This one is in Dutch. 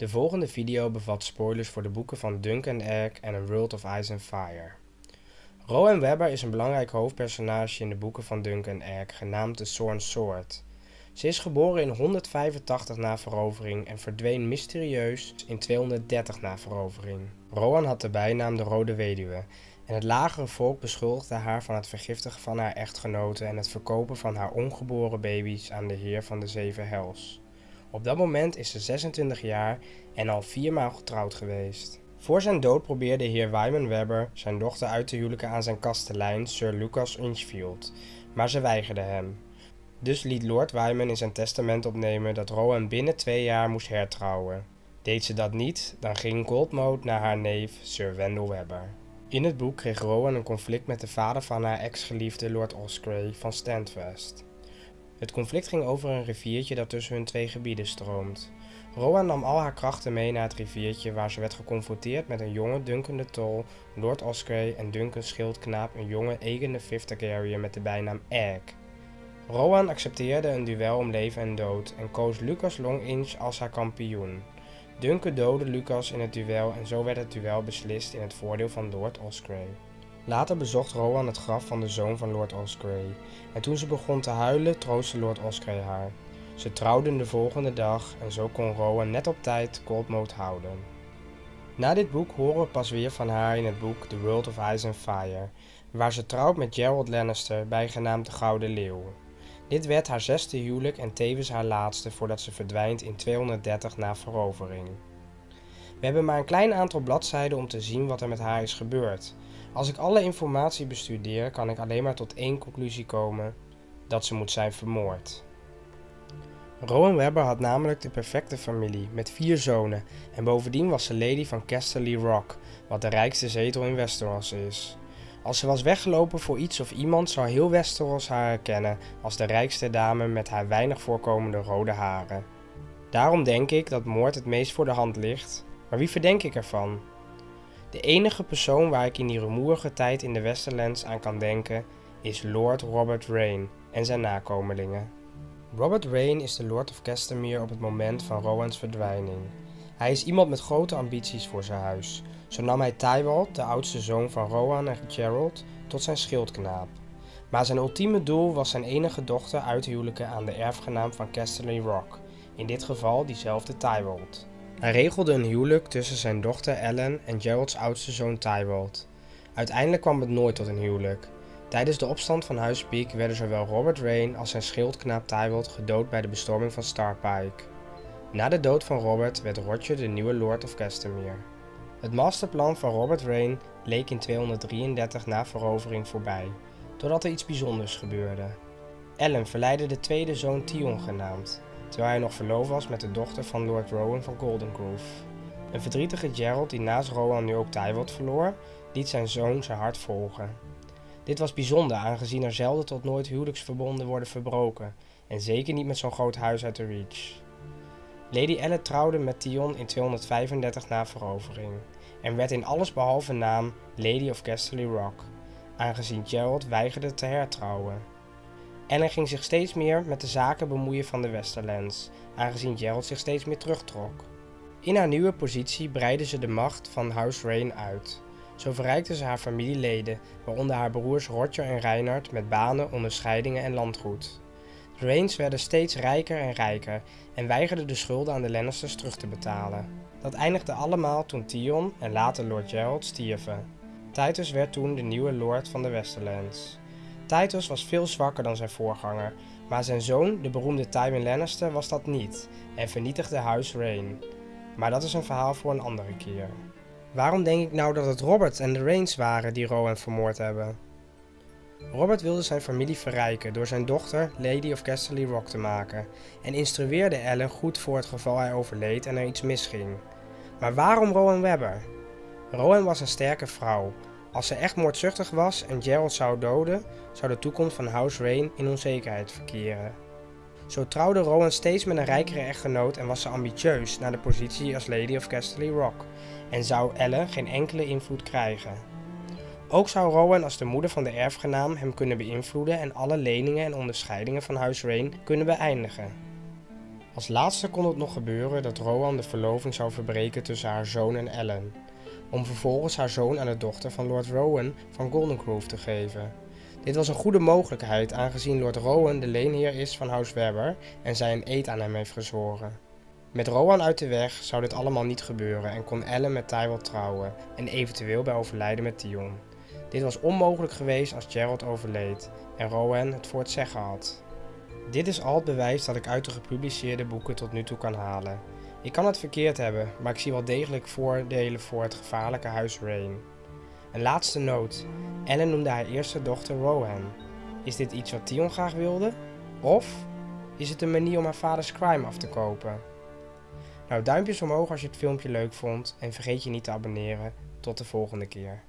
De volgende video bevat spoilers voor de boeken van Dunk and Egg en A World of Ice and Fire. Rowan Webber is een belangrijk hoofdpersonage in de boeken van Dunk and Egg, genaamd de Sworn Sword. Ze is geboren in 185 na verovering en verdween mysterieus in 230 na verovering. Rowan had de bijnaam de Rode Weduwe en het lagere volk beschuldigde haar van het vergiftigen van haar echtgenoten en het verkopen van haar ongeboren baby's aan de Heer van de Zeven Hels. Op dat moment is ze 26 jaar en al viermaal getrouwd geweest. Voor zijn dood probeerde heer Wyman Webber zijn dochter uit te huwelijken aan zijn kastelein Sir Lucas Inchfield, maar ze weigerde hem. Dus liet Lord Wyman in zijn testament opnemen dat Rowan binnen twee jaar moest hertrouwen. Deed ze dat niet, dan ging Goldmote naar haar neef Sir Wendell Webber. In het boek kreeg Rowan een conflict met de vader van haar ex-geliefde Lord Osprey van Standfast. Het conflict ging over een riviertje dat tussen hun twee gebieden stroomt. Rowan nam al haar krachten mee naar het riviertje waar ze werd geconfronteerd met een jonge Duncan de Tol, Lord Osprey en Duncan schildknaap een jonge Aegon de Fifth met de bijnaam Egg. Rowan accepteerde een duel om leven en dood en koos Lucas Longinch als haar kampioen. Duncan doodde Lucas in het duel en zo werd het duel beslist in het voordeel van Lord Osprey. Later bezocht Rowan het graf van de zoon van Lord Osprey en toen ze begon te huilen troostte Lord Osprey haar. Ze trouwden de volgende dag en zo kon Rowan net op tijd Coldmoat houden. Na dit boek horen we pas weer van haar in het boek The World of Ice and Fire, waar ze trouwt met Gerald Lannister, bijgenaamd de Gouden Leeuw. Dit werd haar zesde huwelijk en tevens haar laatste voordat ze verdwijnt in 230 na verovering. We hebben maar een klein aantal bladzijden om te zien wat er met haar is gebeurd. Als ik alle informatie bestudeer, kan ik alleen maar tot één conclusie komen: dat ze moet zijn vermoord. Rowan Webber had namelijk de perfecte familie, met vier zonen, en bovendien was ze lady van Casterly Rock, wat de rijkste zetel in Westeros is. Als ze was weggelopen voor iets of iemand, zou heel Westeros haar herkennen als de rijkste dame met haar weinig voorkomende rode haren. Daarom denk ik dat moord het meest voor de hand ligt, maar wie verdenk ik ervan? De enige persoon waar ik in die rumoerige tijd in de Westerlands aan kan denken, is Lord Robert Rain en zijn nakomelingen. Robert Rain is de Lord of Castamere op het moment van Rowan's verdwijning. Hij is iemand met grote ambities voor zijn huis. Zo nam hij Tywald, de oudste zoon van Rowan en Gerald, tot zijn schildknaap. Maar zijn ultieme doel was zijn enige dochter uithuwelijken aan de erfgenaam van Casterly Rock, in dit geval diezelfde Tywald. Hij regelde een huwelijk tussen zijn dochter Ellen en Geralds oudste zoon Tywald. Uiteindelijk kwam het nooit tot een huwelijk. Tijdens de opstand van Huis Peak werden zowel Robert Rain als zijn schildknaap Tywald gedood bij de bestorming van Starpike. Na de dood van Robert werd Roger de nieuwe Lord of Castamere. Het masterplan van Robert Rain leek in 233 na verovering voorbij, totdat er iets bijzonders gebeurde. Ellen verleidde de tweede zoon Tion genaamd, terwijl hij nog verloofd was met de dochter van Lord Rowan van Goldengrove. Een verdrietige Gerald die naast Rowan nu ook Tywald verloor, liet zijn zoon zijn hart volgen. Dit was bijzonder aangezien er zelden tot nooit huwelijksverbonden worden verbroken en zeker niet met zo'n groot huis uit de Reach. Lady Elle trouwde met Tion in 235 na verovering en werd in alles behalve naam Lady of Casterly Rock, aangezien Gerald weigerde te hertrouwen. Ellen ging zich steeds meer met de zaken bemoeien van de Westerlands, aangezien Gerald zich steeds meer terugtrok. In haar nieuwe positie breidde ze de macht van House Rain uit. Zo verrijkte ze haar familieleden, waaronder haar broers Roger en Reinhard met banen, onderscheidingen en landgoed. De Rains werden steeds rijker en rijker en weigerden de schulden aan de Lannisters terug te betalen. Dat eindigde allemaal toen Theon en later Lord Gerald stierven. Titus werd toen de nieuwe lord van de Westerlands. Titus was veel zwakker dan zijn voorganger, maar zijn zoon, de beroemde Tywin Lannister, was dat niet en vernietigde Huis Rain. Maar dat is een verhaal voor een andere keer. Waarom denk ik nou dat het Robert en de Rains waren die Rowan vermoord hebben? Robert wilde zijn familie verrijken door zijn dochter Lady of Casterly Rock te maken en instrueerde Ellen goed voor het geval hij overleed en er iets misging. Maar waarom Rowan Webber? Rowan was een sterke vrouw. Als ze echt moordzuchtig was en Gerald zou doden, zou de toekomst van House Rain in onzekerheid verkeren. Zo trouwde Rowan steeds met een rijkere echtgenoot en was ze ambitieus naar de positie als Lady of Casterly Rock en zou Ellen geen enkele invloed krijgen. Ook zou Rowan als de moeder van de erfgenaam hem kunnen beïnvloeden en alle leningen en onderscheidingen van Huis Rain kunnen beëindigen. Als laatste kon het nog gebeuren dat Rowan de verloving zou verbreken tussen haar zoon en Ellen, om vervolgens haar zoon aan de dochter van Lord Rowan van Goldengrove te geven. Dit was een goede mogelijkheid aangezien Lord Rowan de leenheer is van House Webber en zij een eed aan hem heeft gezworen. Met Rowan uit de weg zou dit allemaal niet gebeuren en kon Ellen met Tywell trouwen en eventueel bij overlijden met Theon. Dit was onmogelijk geweest als Gerald overleed en Rowan het voor het zeggen had. Dit is al het bewijs dat ik uit de gepubliceerde boeken tot nu toe kan halen. Ik kan het verkeerd hebben, maar ik zie wel degelijk voordelen voor het gevaarlijke huis Rain. Een laatste noot. Ellen noemde haar eerste dochter Rohan. Is dit iets wat Theon graag wilde? Of is het een manier om haar vaders crime af te kopen? Nou, duimpjes omhoog als je het filmpje leuk vond en vergeet je niet te abonneren. Tot de volgende keer.